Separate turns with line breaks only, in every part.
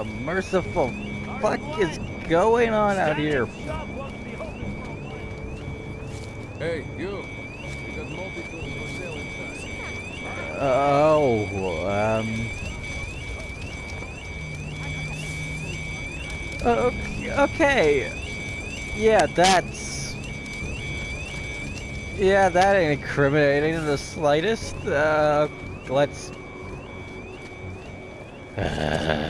the merciful fuck is going on out here?
Hey, you. We got multi-tools for sale inside.
Oh, um. Okay, okay. Yeah, that's. Yeah, that ain't incriminating in the slightest. Uh, let's.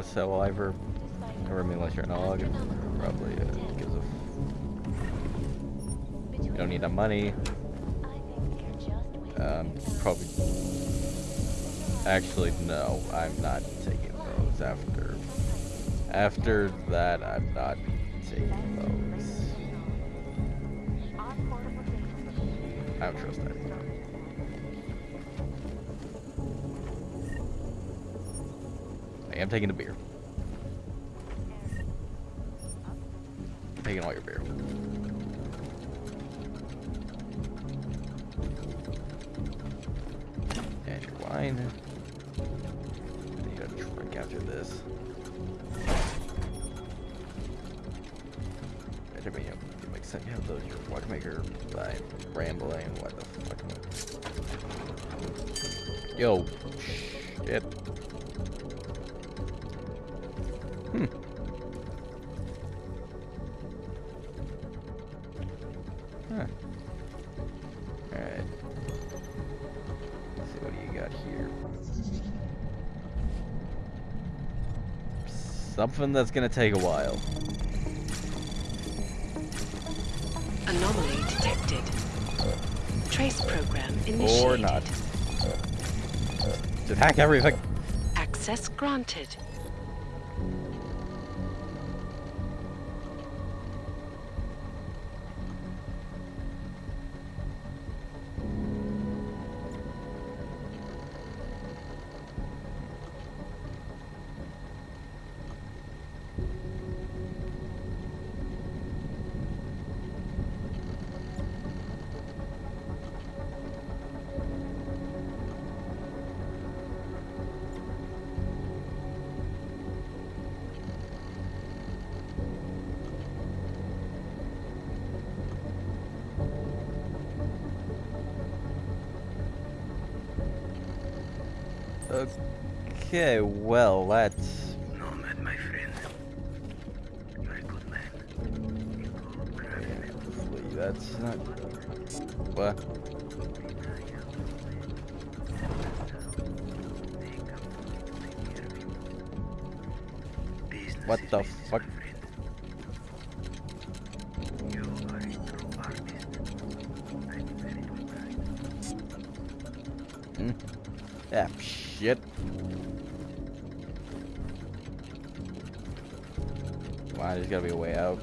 biocell either. Or I mean, unless you're an og, probably uh, gives a. You don't need the money. Um, probably. Actually, no, I'm not taking those after. After that, I'm not taking those. I don't trust that. I am taking the beer. Taking all your beer. And your wine. I need a drink after this. I mean, it makes sense. You have those your watchmaker by rambling. What the fuck? Yo, shit. Something that's gonna take a while.
Anomaly detected. Trace program initiated.
Or not. Just hack everything.
Access granted.
Okay, well, that's...
Nomad, my friend. You're a good man.
Hopefully that's not... What? What the fuck?
my friend. You
Why, there's gotta be a way out.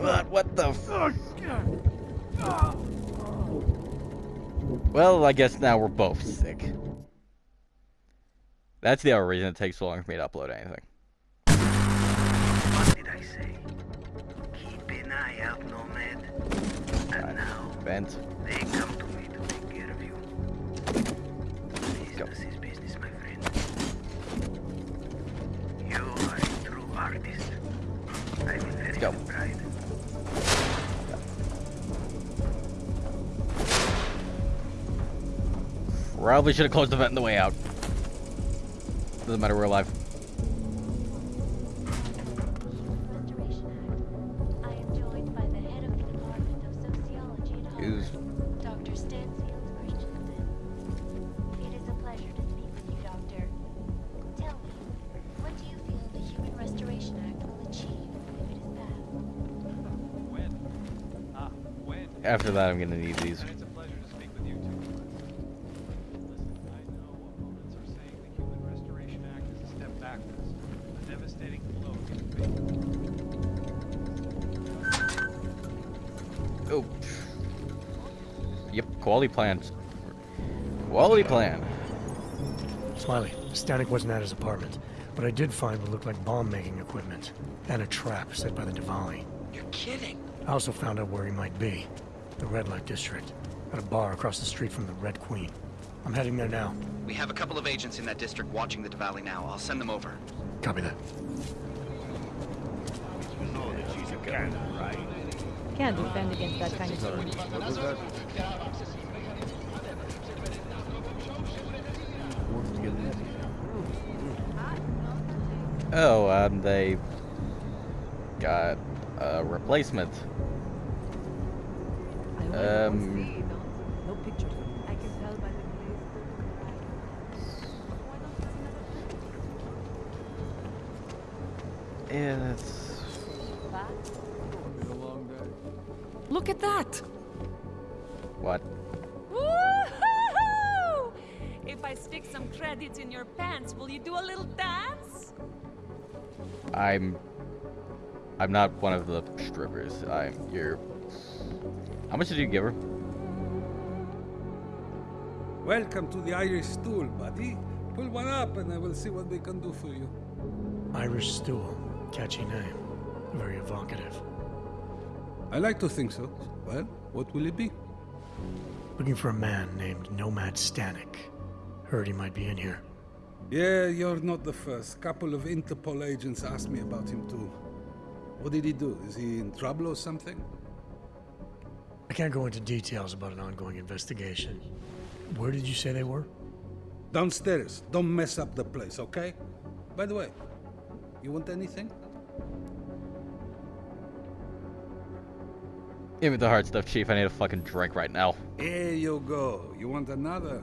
what, what the fuck? Well, I guess now we're both sick. That's the other reason it takes so long for me to upload anything.
What did I say? Keep an eye out, Nomad. And now,
Vent.
I'm in very
go.
good pride.
Probably should have closed the vent on the way out. Doesn't matter, we're alive.
Devastating blow to the faith.
Oh. Yep, quality plans. Quality plan.
Smiley, Stanek wasn't at his apartment, but I did find what looked like bomb-making equipment and a trap set by the Dvali.
You're kidding.
I also found out where he might be. The Red Light District. At a bar across the street from the Red Queen. I'm heading there now.
We have a couple of agents in that district watching the Dvali now. I'll send them over.
Copy that.
Can't defend against that kind of thing.
Oh, and they got a replacement. Um,
No pictures. I can tell by the
yeah, that's
Been a long day.
Look at that.
what?
If I stick some credits in your pants, will you do a little dance?
I'm. I'm not one of the strippers. I'm your. How much did you give her?
Welcome to the Irish stool, buddy. Pull one up and I will see what we can do for you.
Irish Stool. Catchy name. Very evocative.
I like to think so. Well, what will it be?
Looking for a man named Nomad Stanek. Heard he might be in here.
Yeah, you're not the first. Couple of Interpol agents asked me about him too. What did he do? Is he in trouble or something?
I can't go into details about an ongoing investigation. Where did you say they were?
Downstairs. Don't mess up the place, okay? By the way, you want anything?
Give me the hard stuff, Chief. I need a fucking drink right now.
Here you go. You want another?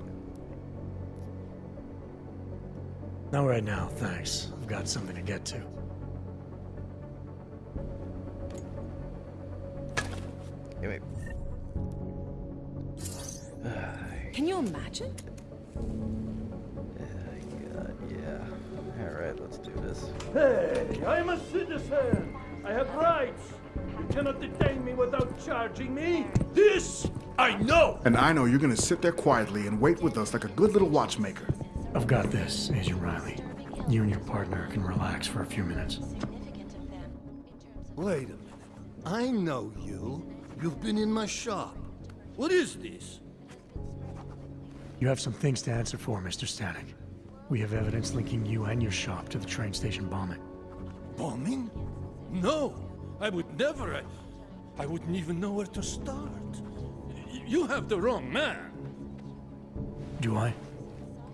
Not right now, thanks. I've got something to get to.
Anyway.
Can you imagine?
God, yeah. Alright, let's do this.
Hey, I'm a citizen. I have rights. You cannot detain me without charging me. This I know.
And I know you're gonna sit there quietly and wait with us like a good little watchmaker.
I've got this, Agent Riley. You and your partner can relax for a few minutes.
Wait a minute. I know you. You've been in my shop. What is this?
You have some things to answer for, Mr. Stanek. We have evidence linking you and your shop to the train station bombing.
Bombing? No, I would never. I, I wouldn't even know where to start. Y- You have the wrong man.
Do I?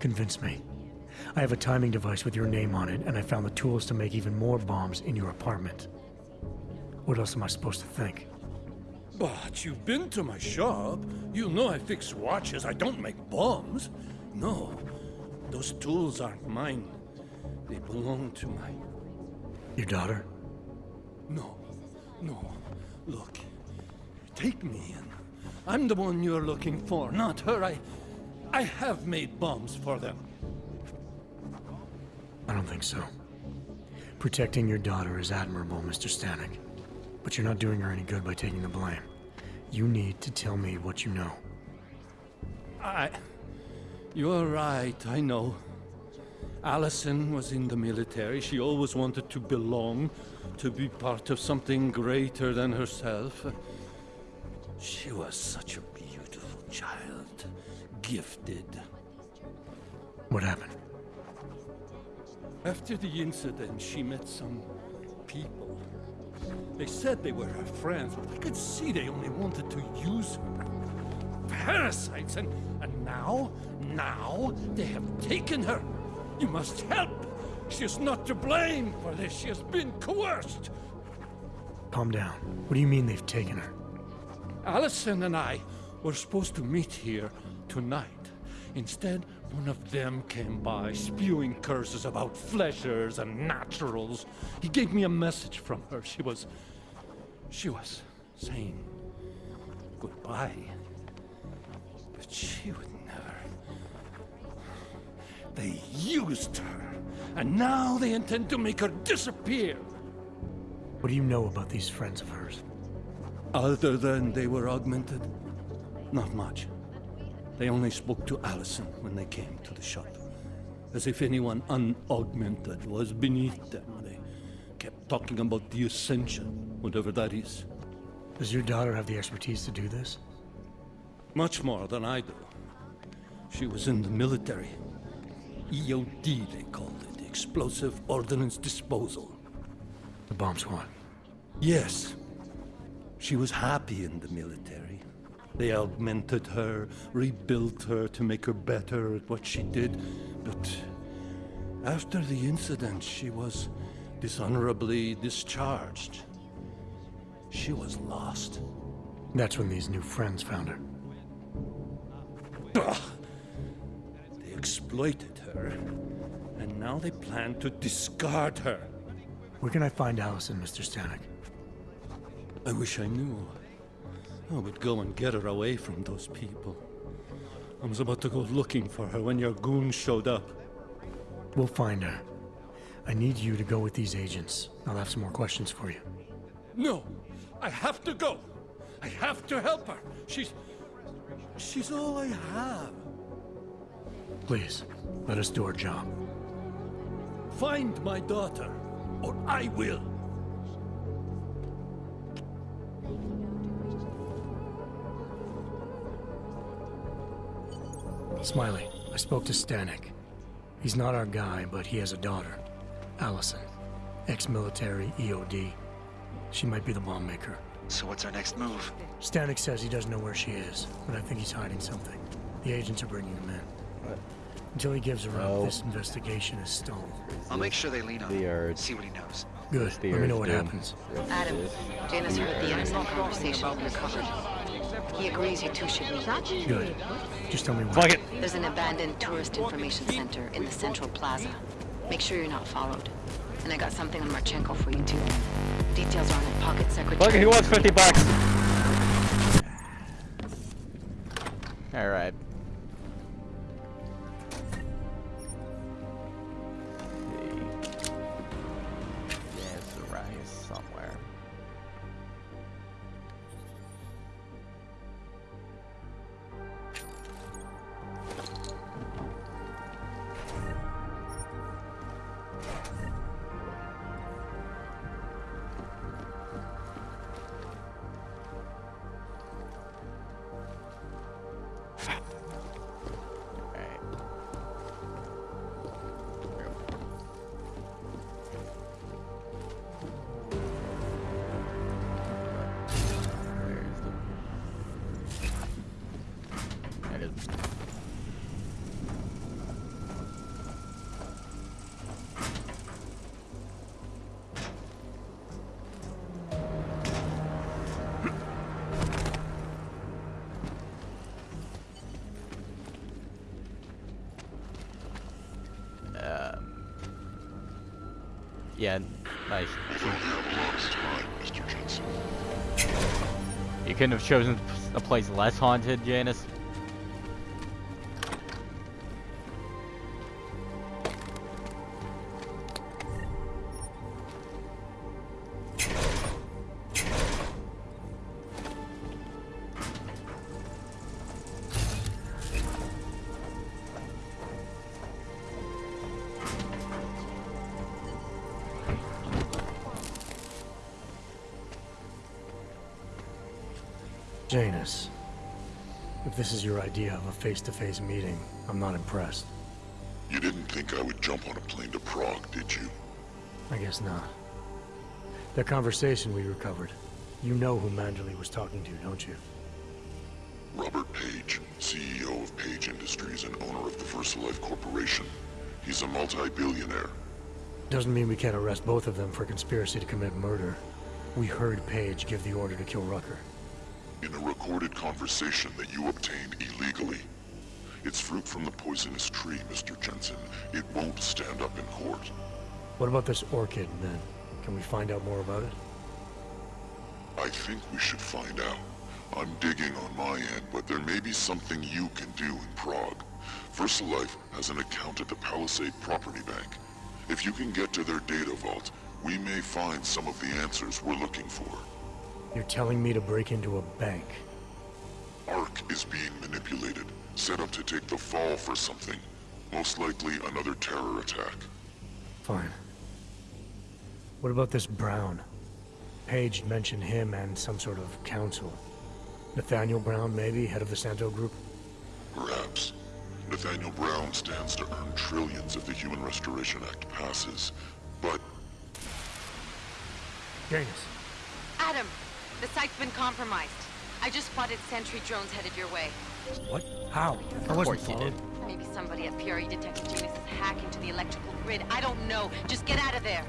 Convince me. I have a timing device with your name on it, and I found the tools to make even more bombs in your apartment. What else am I supposed to think?
But you've been to my shop. You know I fix watches. I don't make bombs. No, those tools aren't mine. They belong to my.
Your daughter?
No, no. Look, take me in. I'm the one you're looking for, not her. I. I have made bombs for them.
I don't think so. Protecting your daughter is admirable, Mr. Stanek. But you're not doing her any good by taking the blame. You need to tell me what you know.
I. You're right, I know. Allison was in the military. She always wanted to belong, to be part of something greater than herself. She was such a beautiful child, gifted.
What happened?
After the incident, she met some people. They said they were her friends, but I could see they only wanted to use her. Parasites, and, and now, now, they have taken her. You must help. She is not to blame for this. She has been coerced.
Calm down. What do you mean they've taken her?
Allison and I were supposed to meet here tonight. Instead, one of them came by, spewing curses about fleshers and naturals. He gave me a message from her. She was. She was saying. goodbye. But she would never. They used her, and now they intend to make her disappear.
What do you know about these friends of hers?
Other than they were augmented? Not much. They only spoke to Allison when they came to the shop. As if anyone unaugmented was beneath them. They kept talking about the Ascension, whatever that is.
Does your daughter have the expertise to do this?
Much more than I do. She was in the military. EOD, they called it. Explosive Ordnance Disposal.
The bomb squad?
Yes. She was happy in the military. They augmented her, rebuilt her to make her better at what she did. But after the incident, she was dishonorably discharged. She was lost.
That's when these new friends found her.
They exploited her, and now they plan to discard her.
Where can I find Allison, Mr. Stanek?
I wish I knew. I would go and get her away from those people. I was about to go looking for her when your goons showed up.
We'll find her. I need you to go with these agents. I'll have some more questions for you.
No! I have to go! I have to help her! She's... She's all I have.
Please, let us do our job.
Find my daughter, or I will!
Smiley, I spoke to Stanek. He's not our guy, but he has a daughter, Allison. Ex-military, EOD. She might be the bomb maker.
So what's our next move?
Stanek says he doesn't know where she is, but I think he's hiding something. The agents are bringing him in. Until he gives her
No.
up, oh. this investigation is stalled.
I'll make sure they lean on
The
him.
urge.
See what he knows.
Good.
The
Let me know what
doom.
happens.
Adam, Janus heard the innocent conversation and recovered. He agrees you two should meet.
Good. Just tell me when.
Fuck it.
There's an abandoned tourist information center in the central plaza. Make sure you're not followed. And I got something on Marchenko for you too. Details are on the pocket secretary.
It, he wants 50 bucks. Alright. Yeah, nice. You couldn't have chosen a place less haunted, Janus.
Janus, if this is your idea of a face-to-face meeting, I'm not impressed.
You didn't think I would jump on a plane to Prague, did you?
I guess not. That conversation we recovered, you know who Manderley was talking to, don't you?
Robert Page, CEO of Page Industries and owner of the VersaLife Corporation. He's a multi-billionaire.
Doesn't mean we can't arrest both of them for conspiracy to commit murder. We heard Page give the order to kill Rucker.
In a recorded conversation that you obtained illegally. It's fruit from the poisonous tree, Mr. Jensen. It won't stand up in court.
What about this orchid, then? Can we find out more about it?
I think we should find out. I'm digging on my end, but there may be something you can do in Prague. VersaLife has an account at the Palisade Property Bank. If you can get to their data vault, we may find some of the answers we're looking for.
You're telling me to break into a bank?
ARC is being manipulated, set up to take the fall for something. Most likely another terror attack.
Fine. What about this Brown? Page mentioned him and some sort of council. Nathaniel Brown, maybe, head of the Santo Group?
Perhaps. Nathaniel Brown stands to earn trillions if the Human Restoration Act passes. But...
Janus.
Adam, the site's been compromised. I just spotted sentry drones headed your way.
What? How? I wasn't followed.
Maybe somebody at PRE detected Janus's hack into the electrical grid. I don't know. Just get out of there.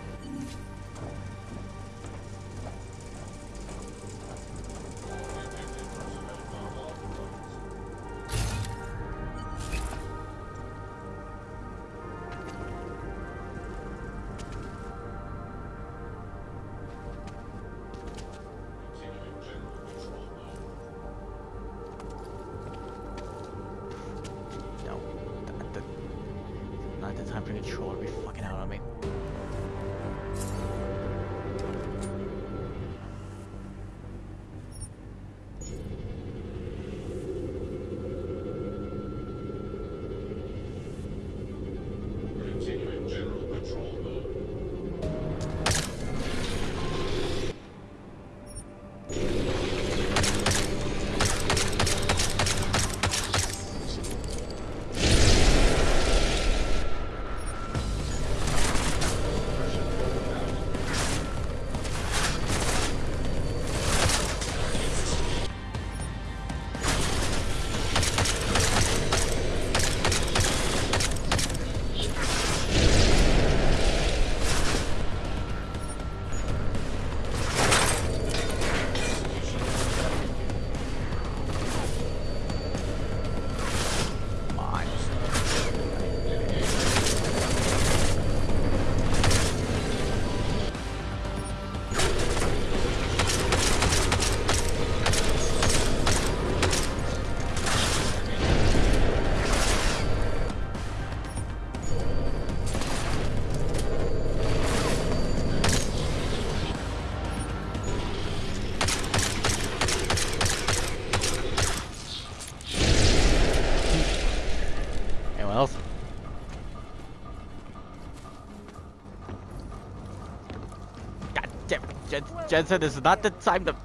Jensen, this is not the time to...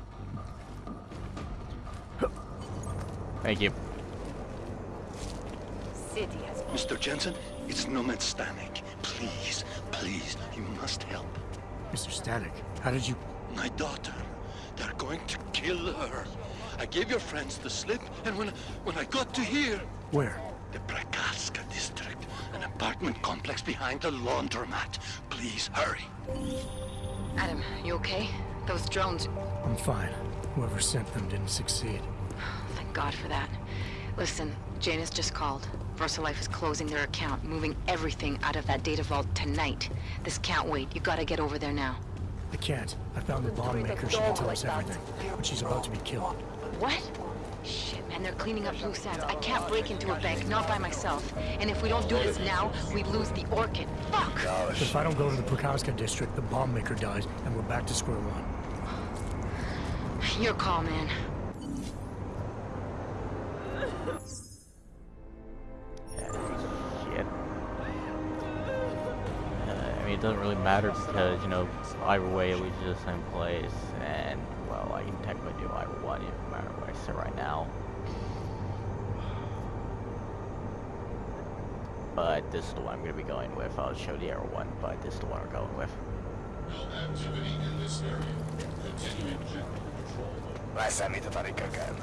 Thank you.
Mr. Jensen, it's Nomad Stanek. Please, please, you must help.
Mr. Static, how did you...
My daughter. They're going to kill her. I gave your friends the slip, and when when I got to here...
Where?
The Prakaska district. An apartment complex behind the laundromat. Please, hurry.
Adam, you okay? Those drones...
I'm fine. Whoever sent them didn't succeed.
Thank God for that. Listen, Janus just called. VersaLife is closing their account, moving everything out of that data vault tonight. This can't wait. You gotta get over there now.
I can't. I found the bomb maker. She can tell us everything. But she's about to be killed.
What? Shit, man, they're cleaning up loose ends. I can't break into a bank, not by myself. And if we don't do this now, we lose the Orchid. Fuck!
If I don't go to the Prokowska district, the bomb maker dies, and we're back to square one.
Your call, man.
Uh, I mean, it doesn't really matter because, you know, either way it was just the same place, and, well, I can technically do either one, no matter where I sit right now. But this is the one I'm going to be going with. I'll show the arrow one, but this is the one we're going with.
Activity in this area. Continuing general control mode.
Lasciami fare cagare.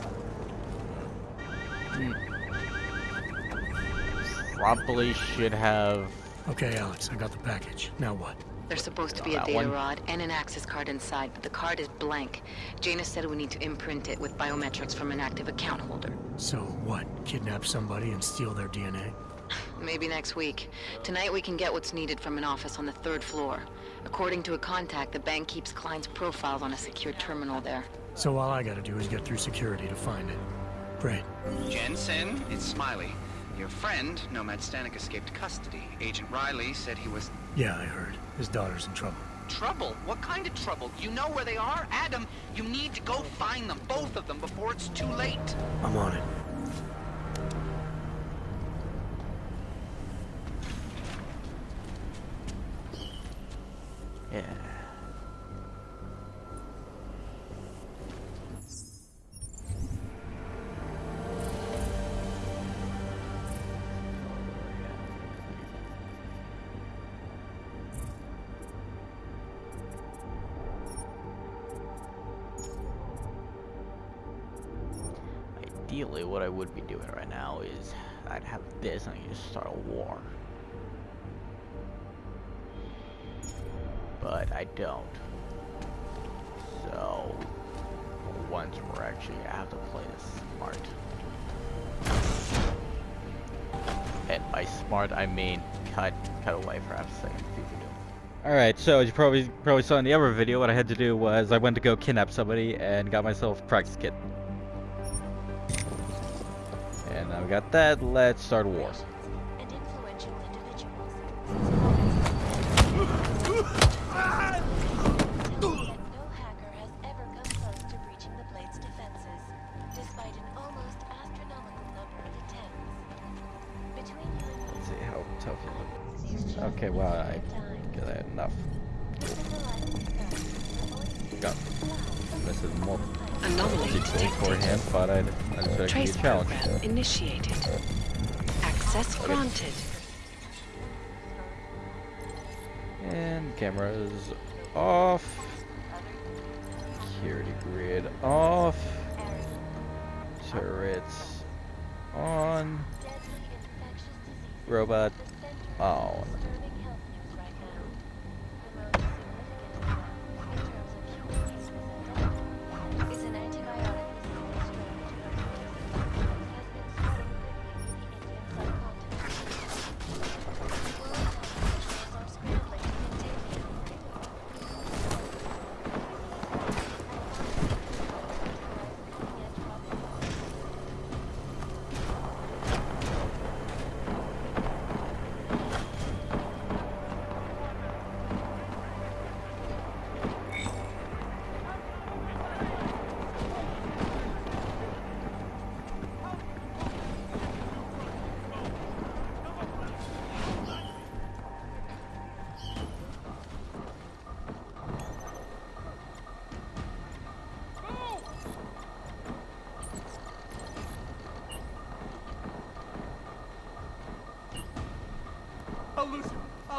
Probably should have...
Okay, Alex, I got the package. Now what?
There's supposed to be a data
one?
rod and an access card inside, but the card is blank. Janus said we need to imprint it with biometrics from an active account holder.
So what? Kidnap somebody and steal their DNA?
Maybe next week. Tonight we can get what's needed from an office on the third floor. According to a contact, the bank keeps clients' profiles on a secure terminal there.
So all I gotta do is get through security to find it. Great.
Jensen, it's Smiley. Your friend, Nomad Stanek, escaped custody. Agent Riley said he was...
Yeah, I heard. His daughter's in trouble.
Trouble? What kind of trouble? You know where they are? Adam, you need to go find them, both of them, before it's too late.
I'm on it.
Smart, I mean cut cut away for a second. Alright, so as you probably probably saw in the other video, what I had to do was I went to go kidnap somebody and got myself a practice kit. And now we got that, let's start a war. Difficult beforehand, but I, I just feel like it'd
Trace
a challenge.
program initiated. Access
Okay.
granted.
And cameras off. Security grid off. Turrets on. Robot on.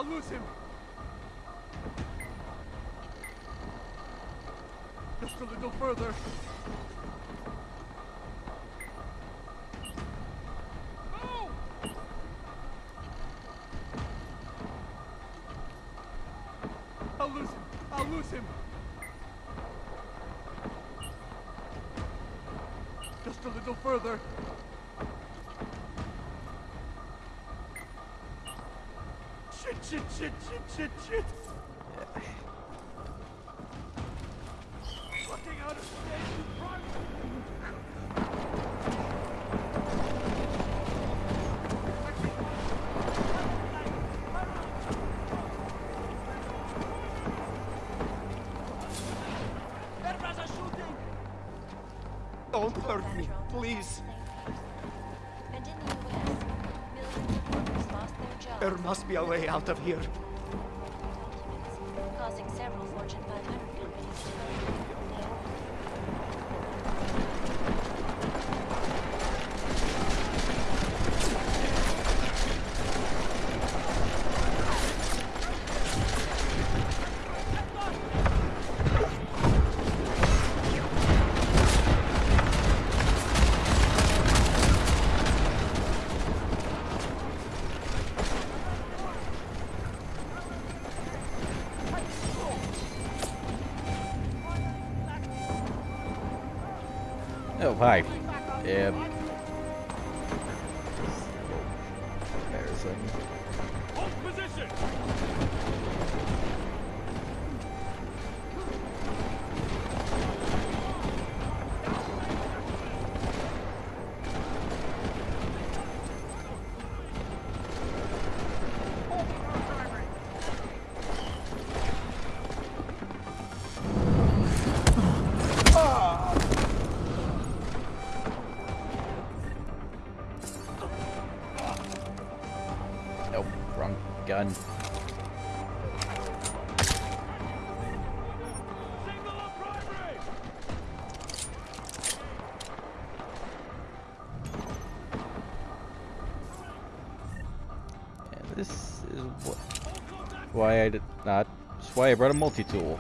I'll lose him. Just a little further. I'll lose him. I'll lose him. Just a little further. Shit, shit, shit, shit, shit,
must be a way out of here.
causing several Fortune 500 companies
hi. Yep.
This is why I did not. That's why I brought a multi-tool.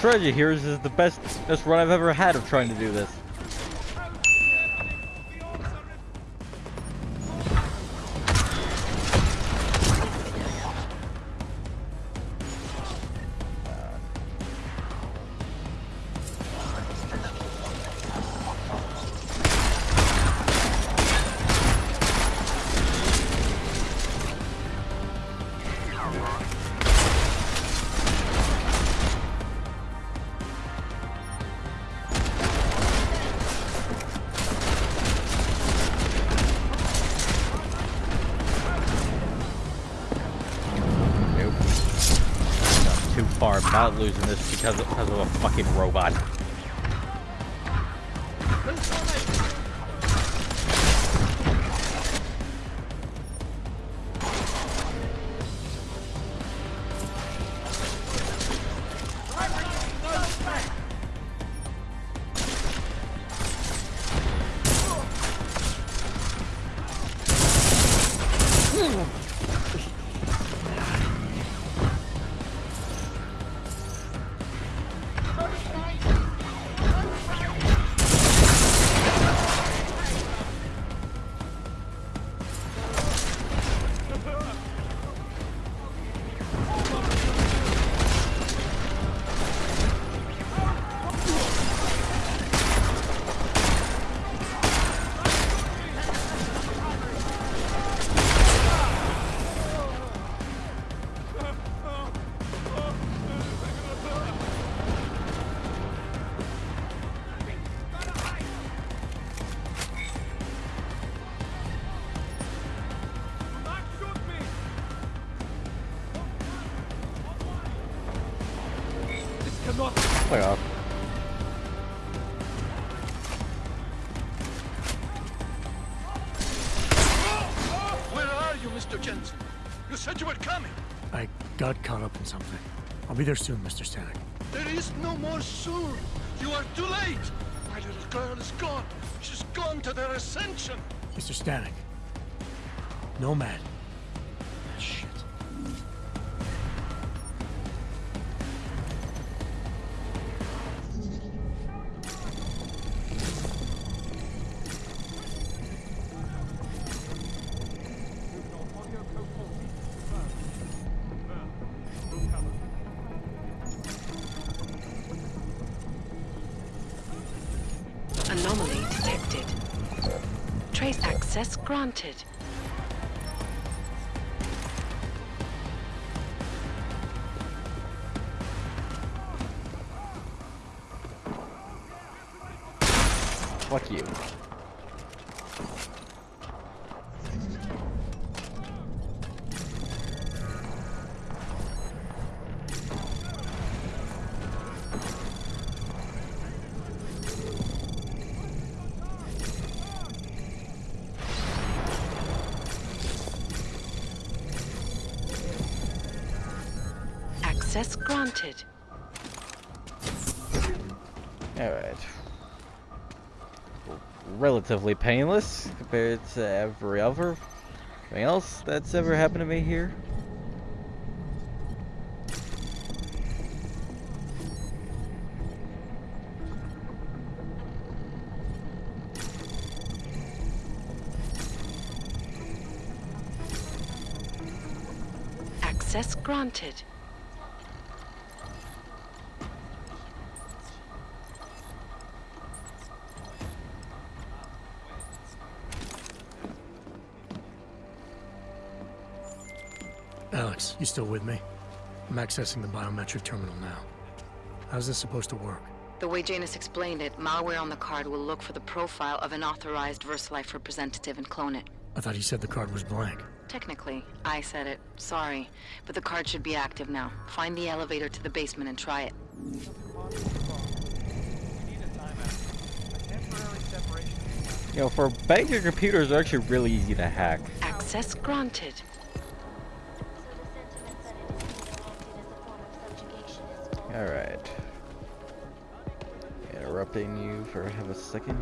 Treasure here is, is the best best run I've ever had of trying to do this. Losing this because of, because of a fucking robot. Fuck off.
Where are you, Mr. Jensen? You said you were coming.
I got caught up in something. I'll be there soon, Mr. Stanek.
There is no more soon. You are too late. My little girl is gone. She's gone to their ascension.
Mr. Stanek. Nomad.
Access Access granted.
Alright.
relatively painless compared to every other thing else that's ever happened to me here.
Access granted.
You still with me? I'm accessing the biometric terminal now. How's this supposed to work?
The way Janus explained it, malware on the card will look for the profile of an authorized VersaLife representative and clone it.
I thought he said the card was blank.
Technically, I said it. Sorry. But the card should be active now. Find the elevator to the basement and try it.
You know, for banking computers, they're actually really easy to hack.
Access granted.
Alright. Interrupting you for have a second.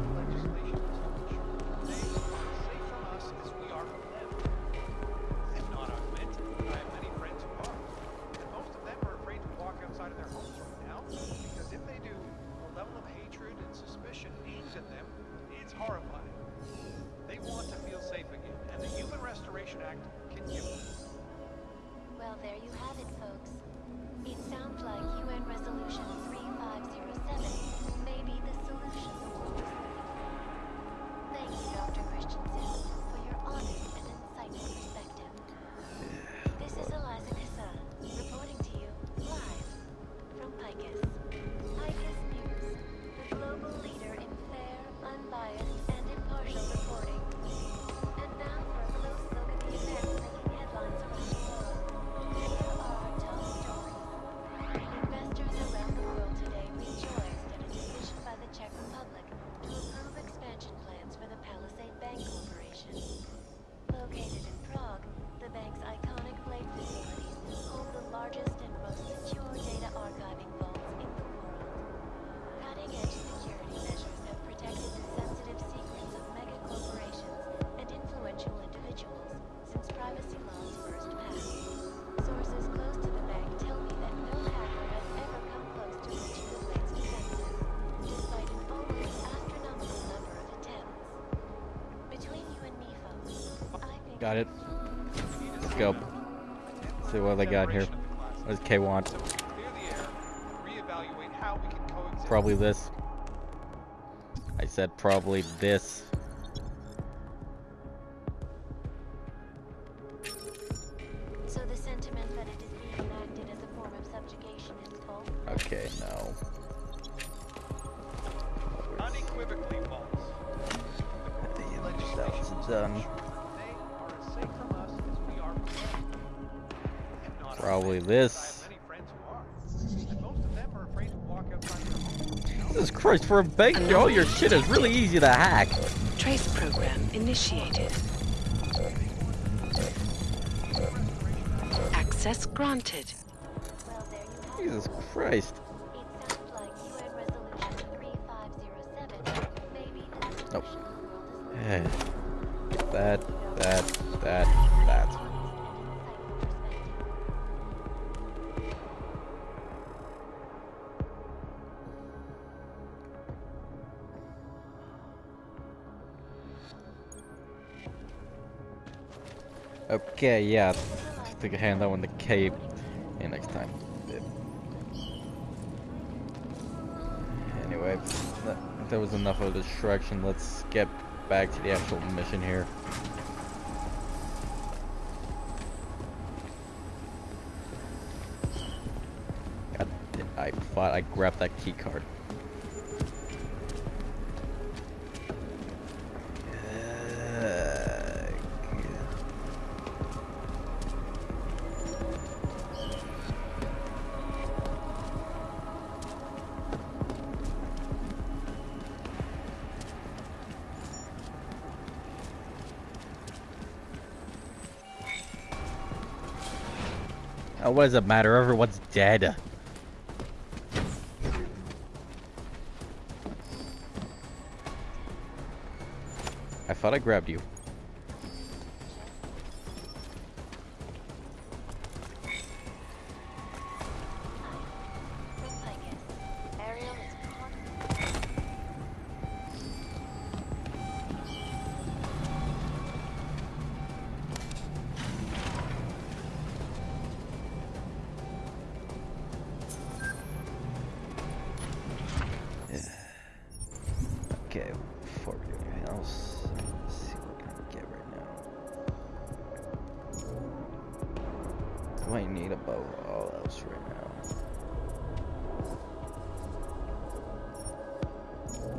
Got it. Let's go. see what they got here. What does K want? Probably this. I said probably this. Jesus Christ, a bank, all your shit is really easy to hack.
Trace program initiated. Access granted.
Jesus Christ. Okay, yeah. I think I hand that one to Cape. Yeah, next time. Anyway, that, that was enough of a distraction. Let's get back to the actual mission here. God, I thought I grabbed that key card. What does it matter? Everyone's dead.
I thought I grabbed you.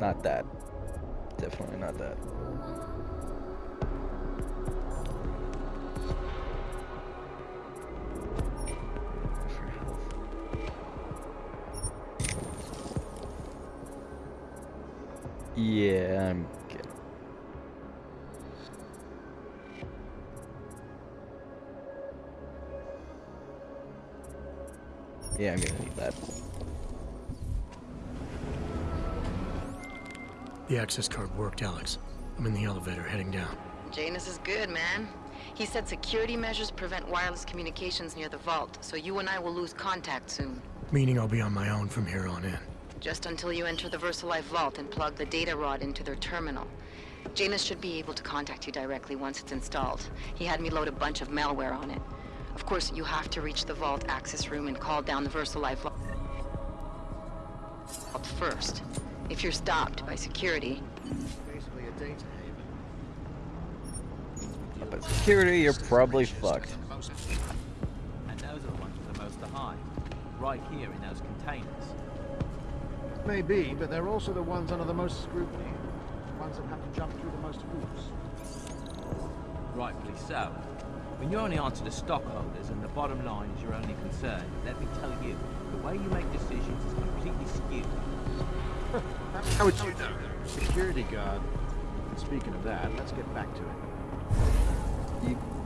Not that. Definitely not that.
Access card worked, Alex. I'm in the elevator heading down.
Janus is good, man. He said security measures prevent wireless communications near the vault, so you and I will lose contact soon.
Meaning I'll be on my own from here on in.
Just until you enter the VersaLife vault and plug the data rod into their terminal. Janus should be able to contact you directly once it's installed. He had me load a bunch of malware on it. Of course, you have to reach the vault access room and call down the VersaLife vault first. If you're stopped by security,
Basically a data haven.
But security, you're probably fucked.
And those are the ones with the most to hide. Right here in those containers.
Maybe, but they're also the ones under the most scrutiny. The ones that have to jump through the most hoops.
Rightfully so. When you're only answer to stockholders and the bottom line is your only concern, let me tell you, the way you make decisions is completely skewed.
How would you know? Security guard. Speaking of that, let's get back to it.
You...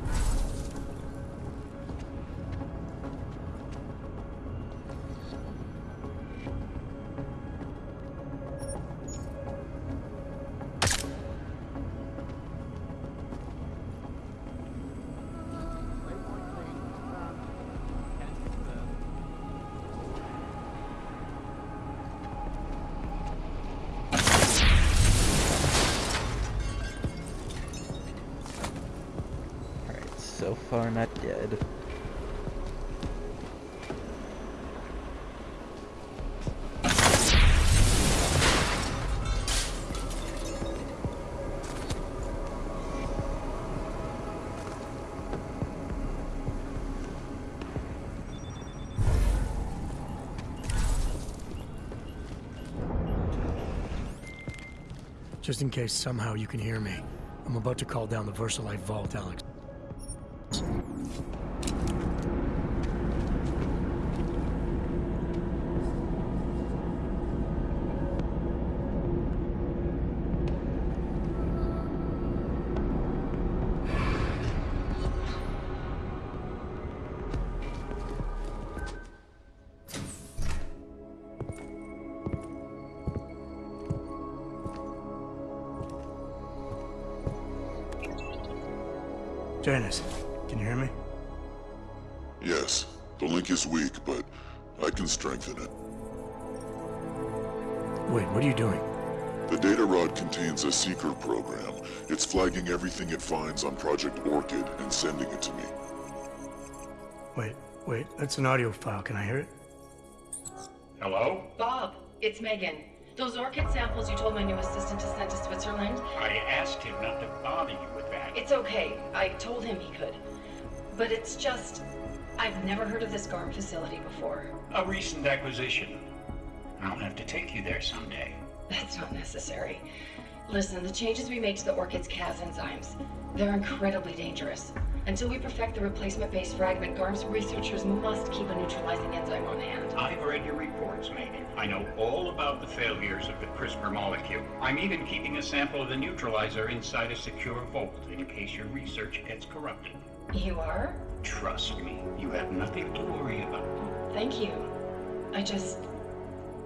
Just in case somehow you can hear me, I'm about to call down the VersaLife vault, Alex.
Program. It's flagging everything it finds on Project Orchid and sending it to me.
Wait, wait, that's an audio file. Can I hear it?
Hello?
Bob, it's Megan. Those orchid samples you told my new assistant to send to Switzerland?
I asked him not to bother you with that.
It's okay. I told him he could. But it's just. I've never heard of this GARM facility before.
A recent acquisition. I'll have to take you there someday.
That's not necessary. Listen, the changes we made to the orchid's Cas enzymes, they're incredibly dangerous. Until we perfect the replacement-based fragment, GARM's researchers must keep a neutralizing enzyme on hand.
I've read your reports, Megan. I know all about the failures of the CRISPR molecule. I'm even keeping a sample of the neutralizer inside a secure vault in case your research gets corrupted.
You are?
Trust me, you have nothing to worry about.
Thank you. I just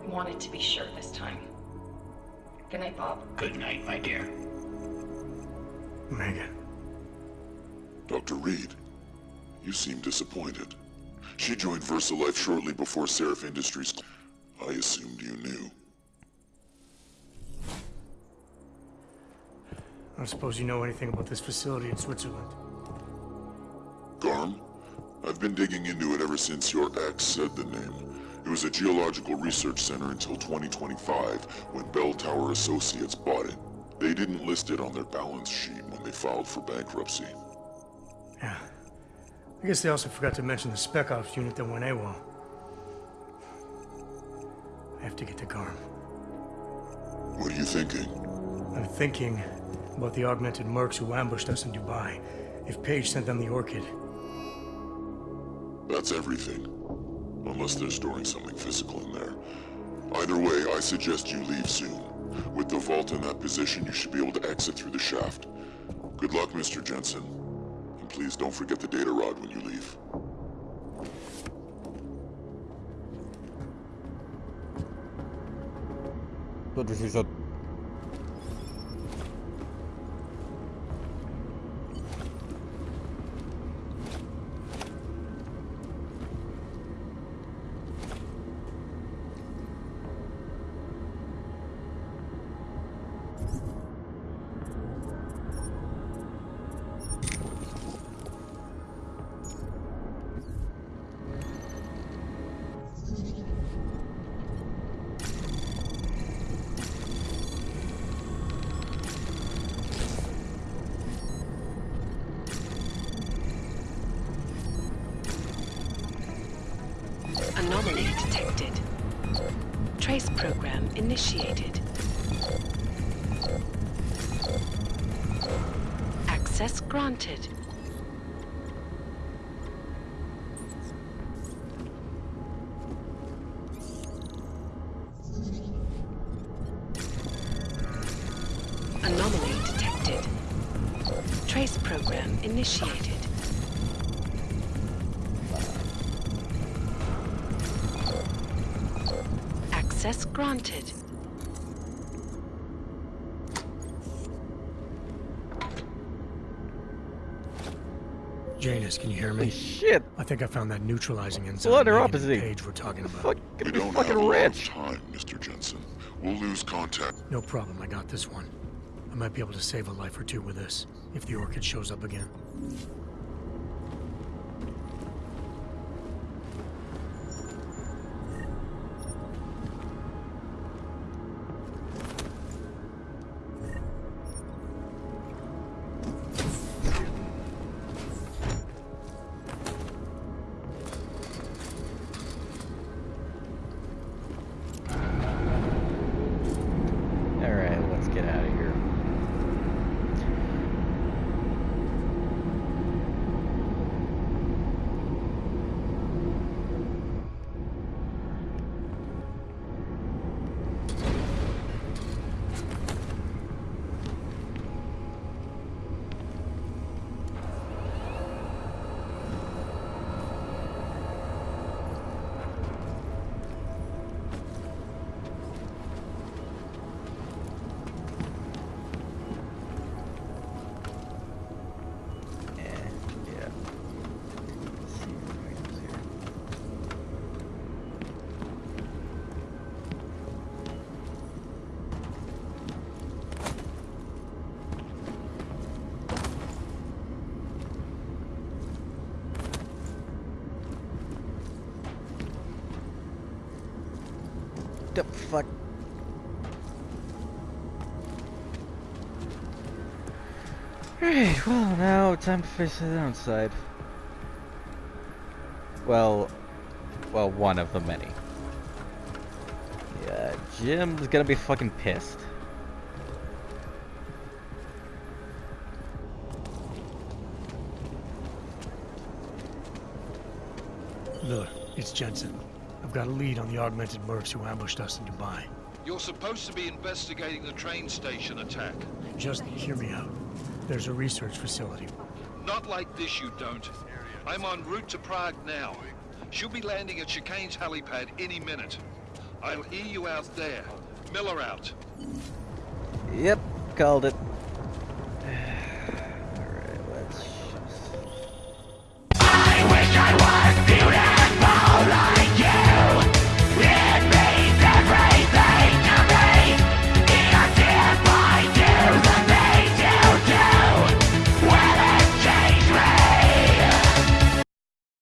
wanted to be sure this time. Good night, Bob.
Good night, my dear.
Megan.
Dr. Reed, you seem disappointed. She joined VersaLife shortly before Sarif Industries. I assumed you knew.
I don't suppose you know anything about this facility in Switzerland.
Garm? I've been digging into it ever since your ex said the name. It was a geological research center until 2025, when Belltower Associates bought it. They didn't list it on their balance sheet when they filed for bankruptcy.
Yeah. I guess they also forgot to mention the Spec Ops unit that went AWOL. I have to get to Garm.
What are you thinking?
I'm thinking about the augmented mercs who ambushed us in Dubai. If Page sent them the Orchid.
That's everything. Unless they're storing something physical in there. Either way, I suggest you leave soon. With the vault in that position, you should be able to exit through the shaft. Good luck, Mr. Jensen. And please don't forget the data rod when you leave.
Się za...
Janus, can you hear me?
Holy shit!
I think I found that neutralizing enzyme
Blood or
Megan
opposite?
Page we're talking about.
Fuck,
We
gonna be
don't
fucking
have a lot
rich.
time, Mr. Jensen. We'll lose contact.
No problem, I got this one. I might be able to save a life or two with this, if the Orchid shows up again.
The fuck? Alright, well now time to face the downside. Well, well, one of the many. Yeah, Jim's gonna be fucking pissed.
Look, it's Jensen. I've got a lead on the augmented mercs who ambushed us in Dubai.
You're supposed to be investigating the train station attack.
Just hear me out. There's a research facility.
Not like this, you don't. I'm en route to Prague now. She'll be landing at Chicane's helipad any minute. I'll hear you out there. Miller out.
Yep, called it.